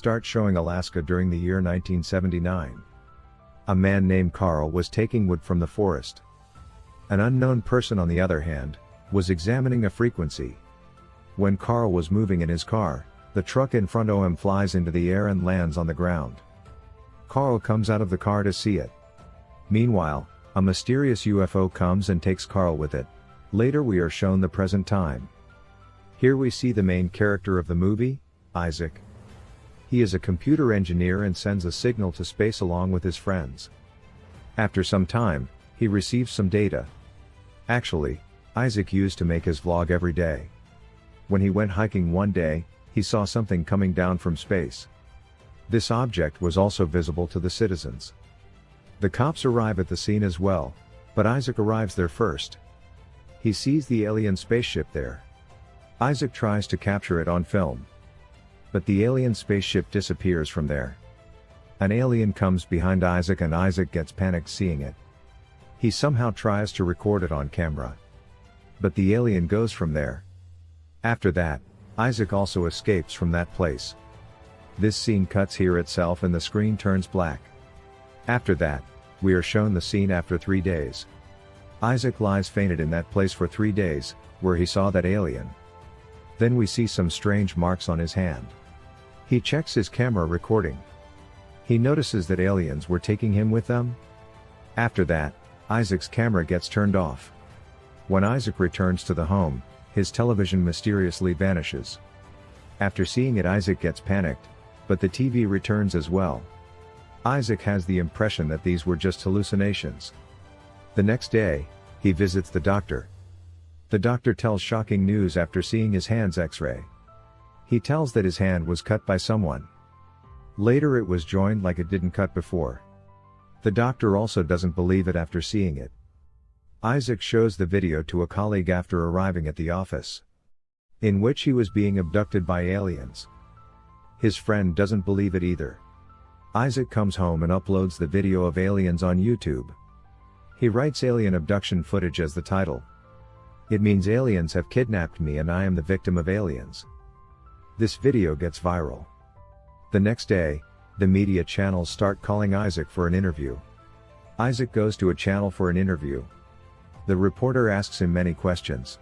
start showing Alaska during the year 1979. A man named Carl was taking wood from the forest. An unknown person on the other hand, was examining a frequency. When Carl was moving in his car, the truck in front of him flies into the air and lands on the ground. Carl comes out of the car to see it. Meanwhile, a mysterious UFO comes and takes Carl with it. Later we are shown the present time. Here we see the main character of the movie, Isaac. He is a computer engineer and sends a signal to space along with his friends. After some time, he receives some data. Actually, Isaac used to make his vlog every day. When he went hiking one day, he saw something coming down from space. This object was also visible to the citizens. The cops arrive at the scene as well, but Isaac arrives there first. He sees the alien spaceship there. Isaac tries to capture it on film. But the alien spaceship disappears from there. An alien comes behind Isaac and Isaac gets panicked seeing it. He somehow tries to record it on camera. But the alien goes from there. After that, Isaac also escapes from that place. This scene cuts here itself and the screen turns black. After that, we are shown the scene after three days. Isaac lies fainted in that place for three days, where he saw that alien. Then we see some strange marks on his hand. He checks his camera recording. He notices that aliens were taking him with them. After that, Isaac's camera gets turned off. When Isaac returns to the home, his television mysteriously vanishes. After seeing it Isaac gets panicked, but the TV returns as well. Isaac has the impression that these were just hallucinations. The next day, he visits the doctor. The doctor tells shocking news after seeing his hand's x-ray. He tells that his hand was cut by someone. Later it was joined like it didn't cut before. The doctor also doesn't believe it after seeing it. Isaac shows the video to a colleague after arriving at the office. In which he was being abducted by aliens. His friend doesn't believe it either. Isaac comes home and uploads the video of aliens on YouTube. He writes alien abduction footage as the title. It means aliens have kidnapped me and I am the victim of aliens. This video gets viral. The next day, the media channels start calling Isaac for an interview. Isaac goes to a channel for an interview. The reporter asks him many questions.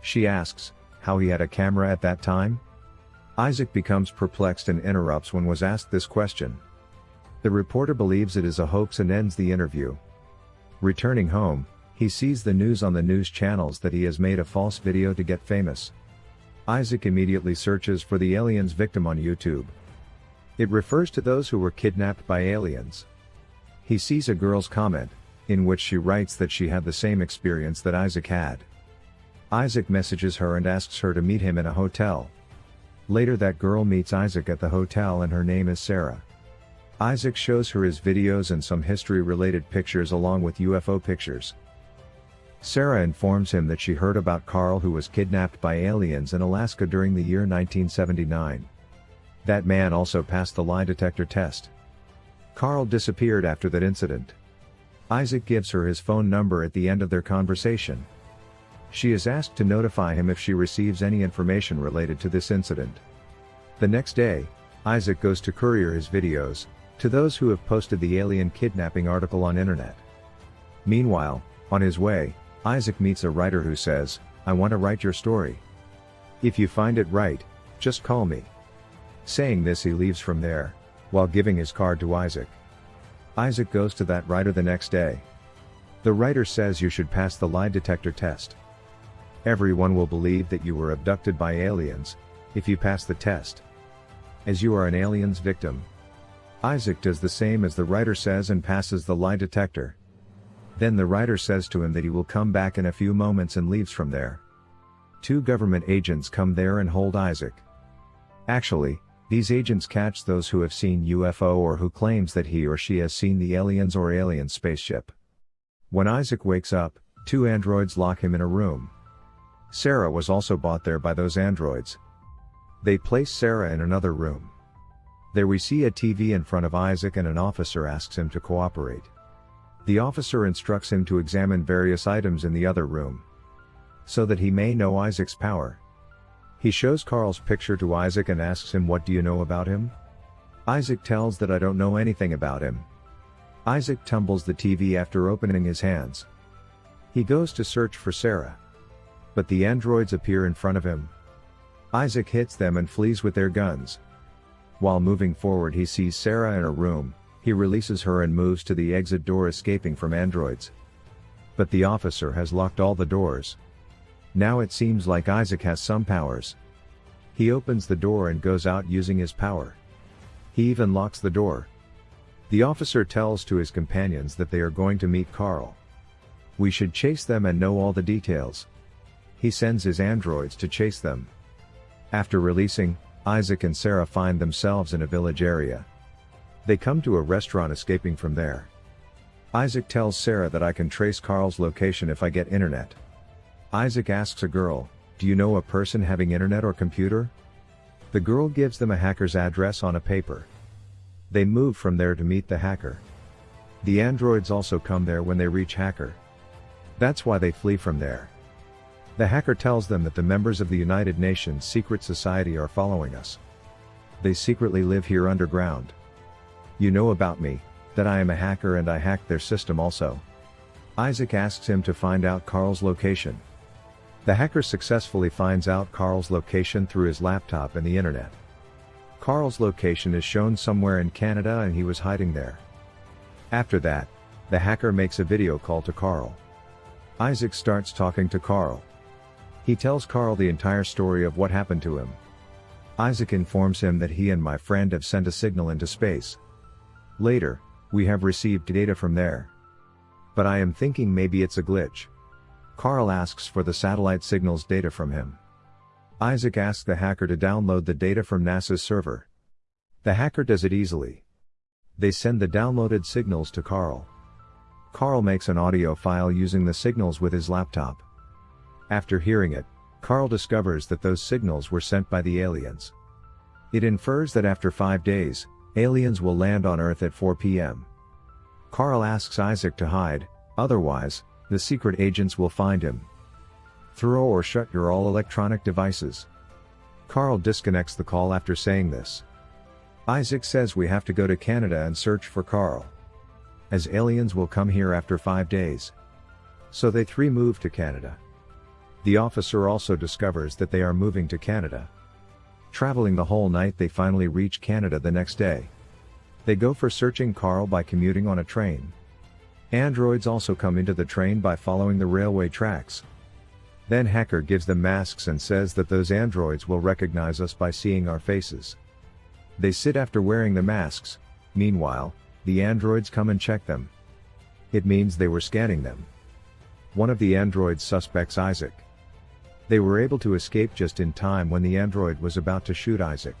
She asks, how he had a camera at that time? Isaac becomes perplexed and interrupts when was asked this question. The reporter believes it is a hoax and ends the interview. Returning home, he sees the news on the news channels that he has made a false video to get famous. Isaac immediately searches for the alien's victim on YouTube. It refers to those who were kidnapped by aliens. He sees a girl's comment, in which she writes that she had the same experience that Isaac had. Isaac messages her and asks her to meet him in a hotel. Later that girl meets Isaac at the hotel and her name is Sarah. Isaac shows her his videos and some history related pictures along with UFO pictures. Sarah informs him that she heard about Carl who was kidnapped by aliens in Alaska during the year 1979. That man also passed the lie detector test. Carl disappeared after that incident. Isaac gives her his phone number at the end of their conversation. She is asked to notify him if she receives any information related to this incident. The next day, Isaac goes to courier his videos, to those who have posted the alien kidnapping article on internet. Meanwhile, on his way, Isaac meets a writer who says, I want to write your story. If you find it right, just call me. Saying this he leaves from there, while giving his card to Isaac. Isaac goes to that writer the next day. The writer says you should pass the lie detector test. Everyone will believe that you were abducted by aliens, if you pass the test. As you are an alien's victim. Isaac does the same as the writer says and passes the lie detector. Then the writer says to him that he will come back in a few moments and leaves from there. Two government agents come there and hold Isaac. Actually, these agents catch those who have seen UFO or who claims that he or she has seen the aliens or alien spaceship. When Isaac wakes up, two androids lock him in a room. Sarah was also bought there by those androids. They place Sarah in another room. There we see a TV in front of Isaac and an officer asks him to cooperate. The officer instructs him to examine various items in the other room. So that he may know Isaac's power. He shows Carl's picture to Isaac and asks him what do you know about him? Isaac tells that I don't know anything about him. Isaac tumbles the TV after opening his hands. He goes to search for Sarah. But the androids appear in front of him. Isaac hits them and flees with their guns. While moving forward he sees Sarah in a room, he releases her and moves to the exit door escaping from androids. But the officer has locked all the doors. Now it seems like Isaac has some powers. He opens the door and goes out using his power. He even locks the door. The officer tells to his companions that they are going to meet Carl. We should chase them and know all the details. He sends his androids to chase them. After releasing, Isaac and Sarah find themselves in a village area. They come to a restaurant escaping from there. Isaac tells Sarah that I can trace Carl's location if I get internet. Isaac asks a girl, do you know a person having internet or computer? The girl gives them a hacker's address on a paper. They move from there to meet the hacker. The androids also come there when they reach hacker. That's why they flee from there. The hacker tells them that the members of the United Nations secret society are following us. They secretly live here underground. You know about me, that I am a hacker and I hacked their system also. Isaac asks him to find out Carl's location. The hacker successfully finds out Carl's location through his laptop and the internet. Carl's location is shown somewhere in Canada and he was hiding there. After that, the hacker makes a video call to Carl. Isaac starts talking to Carl. He tells Carl the entire story of what happened to him. Isaac informs him that he and my friend have sent a signal into space. Later, we have received data from there. But I am thinking maybe it's a glitch. Carl asks for the satellite signals data from him. Isaac asks the hacker to download the data from NASA's server. The hacker does it easily. They send the downloaded signals to Carl. Carl makes an audio file using the signals with his laptop. After hearing it, Carl discovers that those signals were sent by the aliens. It infers that after five days, aliens will land on Earth at 4 p.m. Carl asks Isaac to hide, otherwise, the secret agents will find him. Throw or shut your all electronic devices. Carl disconnects the call after saying this. Isaac says we have to go to Canada and search for Carl. As aliens will come here after five days. So they three move to Canada. The officer also discovers that they are moving to Canada. Traveling the whole night they finally reach Canada the next day. They go for searching Carl by commuting on a train. Androids also come into the train by following the railway tracks. Then Hacker gives them masks and says that those androids will recognize us by seeing our faces. They sit after wearing the masks, meanwhile, the androids come and check them. It means they were scanning them. One of the androids suspects Isaac. They were able to escape just in time when the android was about to shoot Isaac.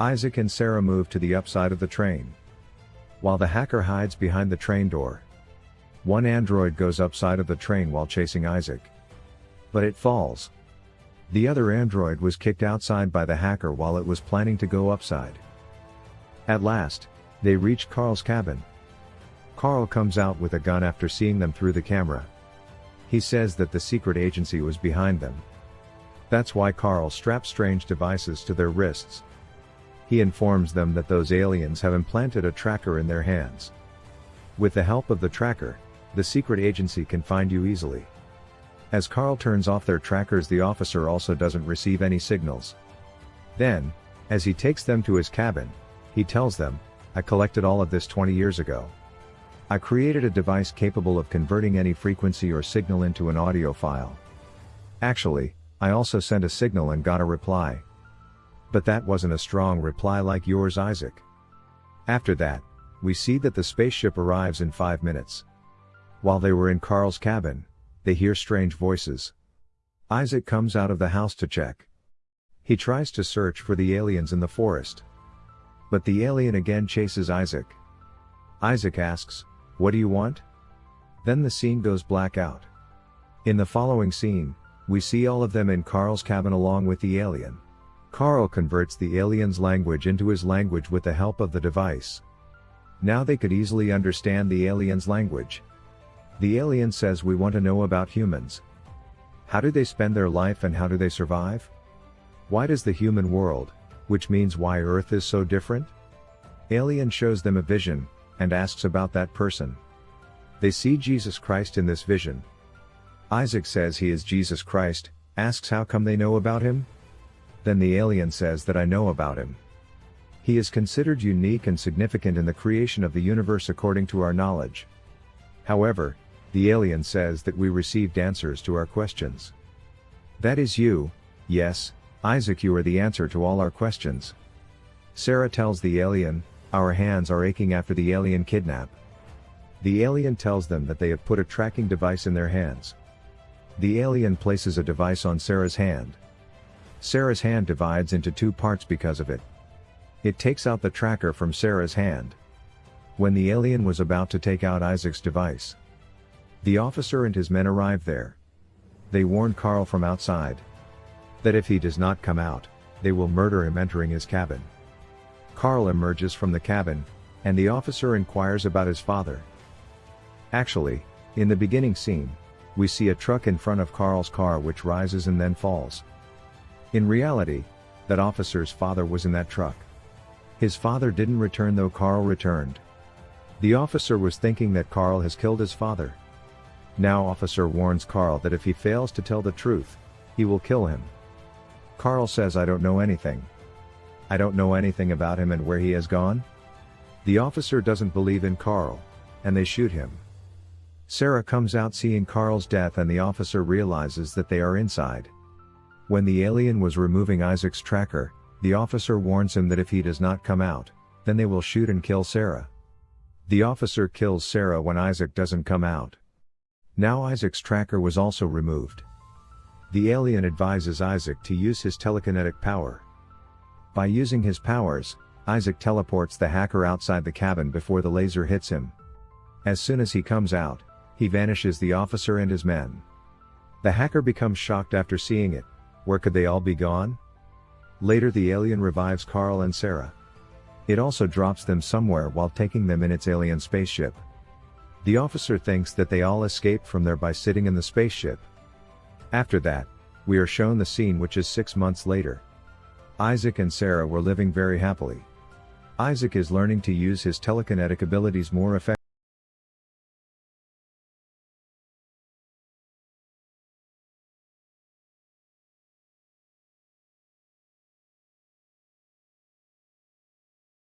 Isaac and Sarah move to the upside of the train. While the hacker hides behind the train door, one android goes upside of the train while chasing Isaac. But it falls. The other android was kicked outside by the hacker while it was planning to go upside. At last, they reach Carl's cabin. Carl comes out with a gun after seeing them through the camera. He says that the secret agency was behind them. That's why Carl straps strange devices to their wrists. He informs them that those aliens have implanted a tracker in their hands. With the help of the tracker, the secret agency can find you easily. As Carl turns off their trackers the officer also doesn't receive any signals. Then, as he takes them to his cabin, he tells them, I collected all of this 20 years ago. I created a device capable of converting any frequency or signal into an audio file. Actually, I also sent a signal and got a reply. But that wasn't a strong reply like yours Isaac. After that, we see that the spaceship arrives in 5 minutes. While they were in Carl's cabin, they hear strange voices. Isaac comes out of the house to check. He tries to search for the aliens in the forest. But the alien again chases Isaac. Isaac asks, What do you want? Then the scene goes black out. In the following scene, we see all of them in Carl's cabin along with the alien. Carl converts the alien's language into his language with the help of the device. Now they could easily understand the alien's language. The alien says we want to know about humans. How do they spend their life and how do they survive? Why does the human world, which means why Earth is so different? Alien shows them a vision, and asks about that person. They see Jesus Christ in this vision. Isaac says he is Jesus Christ, asks how come they know about him? Then the alien says that I know about him. He is considered unique and significant in the creation of the universe according to our knowledge. However, the alien says that we received answers to our questions. That is you, yes, Isaac you are the answer to all our questions. Sarah tells the alien, our hands are aching after the alien kidnap. The alien tells them that they have put a tracking device in their hands. The alien places a device on Sarah's hand. Sarah's hand divides into two parts because of it. It takes out the tracker from Sarah's hand. When the alien was about to take out Isaac's device, the officer and his men arrive there. They warn Carl from outside that if he does not come out, they will murder him entering his cabin. Carl emerges from the cabin, and the officer inquires about his father. Actually, in the beginning scene, we see a truck in front of Carl's car which rises and then falls. In reality, that officer's father was in that truck. His father didn't return though Carl returned. The officer was thinking that Carl has killed his father. Now officer warns Carl that if he fails to tell the truth, he will kill him. Carl says I don't know anything. I don't know anything about him and where he has gone? The officer doesn't believe in Carl, and they shoot him. Sarah comes out seeing Carl's death and the officer realizes that they are inside. When the alien was removing Isaac's tracker, the officer warns him that if he does not come out, then they will shoot and kill Sarah. The officer kills Sarah when Isaac doesn't come out. Now Isaac's tracker was also removed. The alien advises Isaac to use his telekinetic power. By using his powers, Isaac teleports the hacker outside the cabin before the laser hits him. As soon as he comes out, he vanishes the officer and his men. The hacker becomes shocked after seeing it, where could they all be gone? Later the alien revives Carl and Sarah. It also drops them somewhere while taking them in its alien spaceship. The officer thinks that they all escaped from there by sitting in the spaceship. After that, we are shown the scene which is six months later. Isaac and Sarah were living very happily. Isaac is learning to use his telekinetic abilities more effectively.